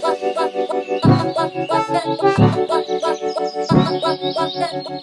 Thank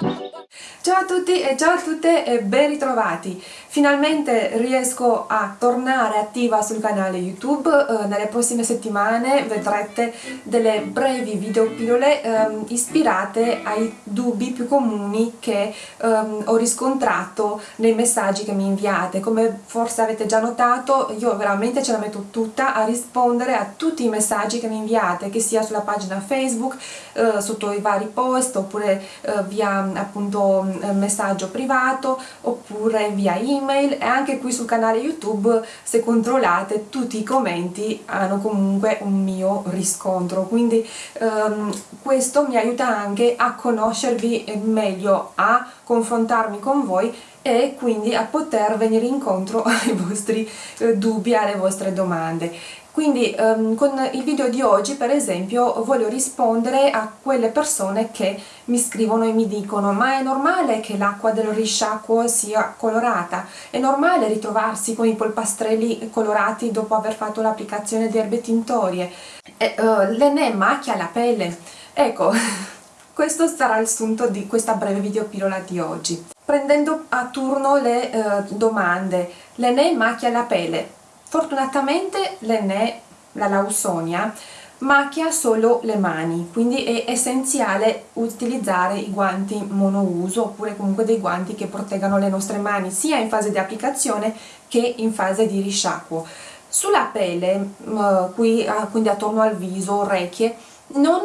you. Ciao a tutti e ciao a tutte e ben ritrovati! Finalmente riesco a tornare attiva sul canale YouTube, eh, nelle prossime settimane vedrete delle brevi videopillole eh, ispirate ai dubbi più comuni che eh, ho riscontrato nei messaggi che mi inviate. Come forse avete già notato io veramente ce la metto tutta a rispondere a tutti i messaggi che mi inviate, che sia sulla pagina Facebook, eh, sotto i vari post oppure eh, via appunto messaggio privato oppure via email e anche qui sul canale YouTube se controllate tutti i commenti hanno comunque un mio riscontro quindi um, questo mi aiuta anche a conoscervi meglio, a confrontarmi con voi e quindi a poter venire incontro ai vostri eh, dubbi, alle vostre domande. Quindi um, con il video di oggi per esempio voglio rispondere a quelle persone che mi scrivono e mi dicono ma è normale che l'acqua del risciacquo sia colorata? È normale ritrovarsi con i polpastrelli colorati dopo aver fatto l'applicazione di erbe tintorie? Eh, uh, l'ene macchia la pelle? Ecco, questo sarà il sunto di questa breve videopillola di oggi. Prendendo a turno le uh, domande, l'ene macchia la pelle? Fortunatamente l'Enè, la Lausonia, macchia solo le mani, quindi è essenziale utilizzare i guanti monouso oppure comunque dei guanti che proteggano le nostre mani sia in fase di applicazione che in fase di risciacquo. Sulla pelle, uh, qui, uh, quindi attorno al viso, orecchie, non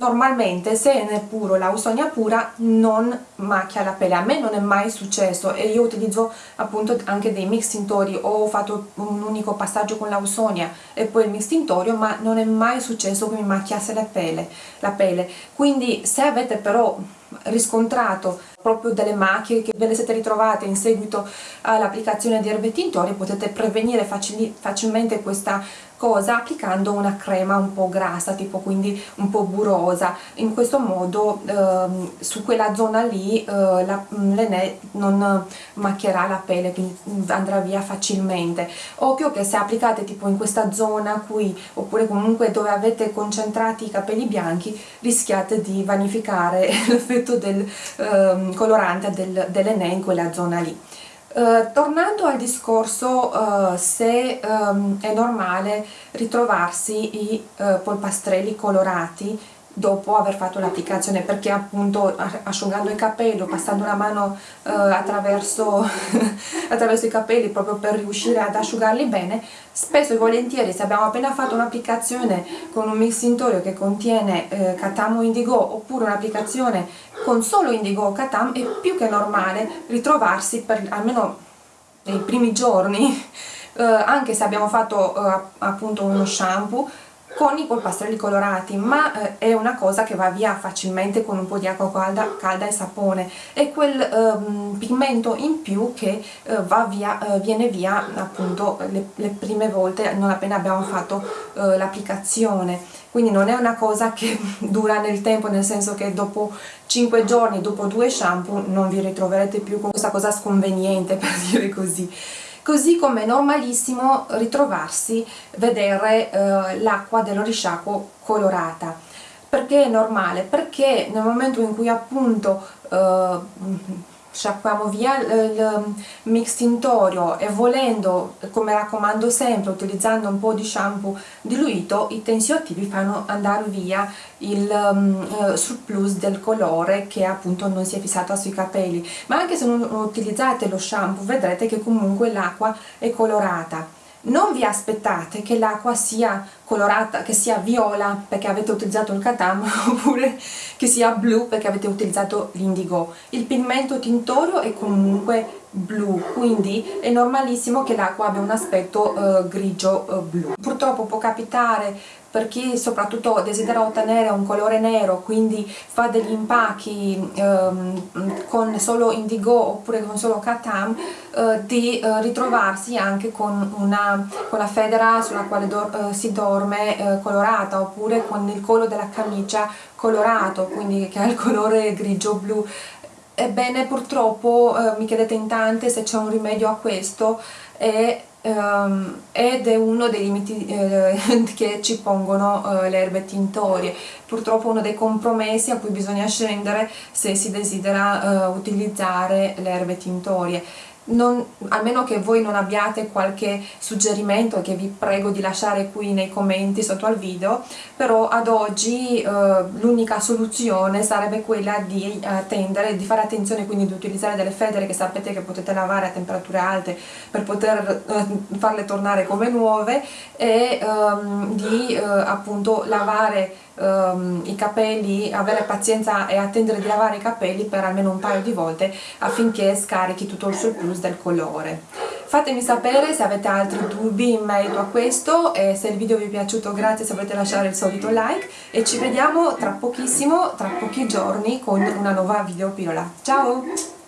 normalmente se è puro l'ausonia pura non macchia la pelle a me non è mai successo e io utilizzo appunto anche dei mix tintori ho fatto un unico passaggio con l'ausonia e poi il mix tintorio ma non è mai successo che mi macchiasse la pelle, la pelle. quindi se avete però riscontrato proprio delle macchie che ve le siete ritrovate in seguito all'applicazione di erbe tintorie potete prevenire facil facilmente questa cosa applicando una crema un po' grassa tipo quindi un po' burosa. In questo modo ehm, su quella zona lì eh, l'Enè non macchierà la pelle quindi andrà via facilmente. Occhio che se applicate tipo in questa zona qui oppure comunque dove avete concentrati i capelli bianchi rischiate di vanificare l'effetto del ehm, colorante del, dell'Enè in quella zona lì. Uh, tornando al discorso uh, se um, è normale ritrovarsi i uh, polpastrelli colorati dopo aver fatto l'applicazione perché appunto asciugando i capelli o passando una mano eh, attraverso, attraverso, i capelli proprio per riuscire ad asciugarli bene spesso e volentieri se abbiamo appena fatto un'applicazione con un mix tintorio che contiene eh, Katam o Indigo oppure un'applicazione con solo Indigo o Katam è più che normale ritrovarsi per almeno nei primi giorni eh, anche se abbiamo fatto eh, appunto uno shampoo con i polpastrelli colorati ma eh, è una cosa che va via facilmente con un po' di acqua calda, calda e sapone. È quel ehm, pigmento in più che eh, via, eh, viene via appunto le, le, prime volte non appena abbiamo fatto eh, l'applicazione. Quindi non è una cosa che dura nel tempo nel senso che dopo 5 giorni, dopo due shampoo non vi ritroverete più con questa cosa sconveniente per dire così così come è normalissimo ritrovarsi, vedere eh, l'acqua dello risciacquo colorata. Perché è normale? Perché nel momento in cui appunto eh, sciacquiamo via il mix tintorio e volendo, come raccomando sempre, utilizzando un po' di shampoo diluito, i tensioattivi fanno andare via il um, surplus del colore che appunto non si è fissato sui capelli. Ma anche se non utilizzate lo shampoo vedrete che comunque l'acqua è colorata non vi aspettate che l'acqua sia colorata, che sia viola perché avete utilizzato il katam oppure che sia blu perché avete utilizzato l'indigo. Il pigmento tintorio è comunque blu, quindi è normalissimo che l'acqua abbia un aspetto uh, grigio uh, blu. Purtroppo può capitare per chi soprattutto desidera ottenere un colore nero quindi fa degli impacchi ehm, con solo indigo oppure con solo katam eh, di eh, ritrovarsi anche con, una, con la federa sulla quale eh, si dorme eh, colorata oppure con il collo della camicia colorato quindi che ha il colore grigio blu ebbene purtroppo eh, mi chiedete in tante se c'è un rimedio a questo e ehm, ed è uno dei limiti eh, che ci pongono eh, le erbe tintorie. Purtroppo uno dei compromessi a cui bisogna scendere se si desidera eh, utilizzare le erbe tintorie non, almeno che voi non abbiate qualche suggerimento che vi prego di lasciare qui nei commenti sotto al video però ad oggi eh, l'unica soluzione sarebbe quella di attendere, di fare attenzione quindi di utilizzare delle federe che sapete che potete lavare a temperature alte per poter eh, farle tornare come nuove e ehm, di eh, appunto lavare um, i capelli, avere pazienza e attendere di lavare i capelli per almeno un paio di volte affinché scarichi tutto il surplus del colore. Fatemi sapere se avete altri dubbi in merito a questo e se il video vi è piaciuto grazie se volete lasciare il solito like e ci vediamo tra pochissimo, tra pochi giorni con una nuova video pillola. Ciao!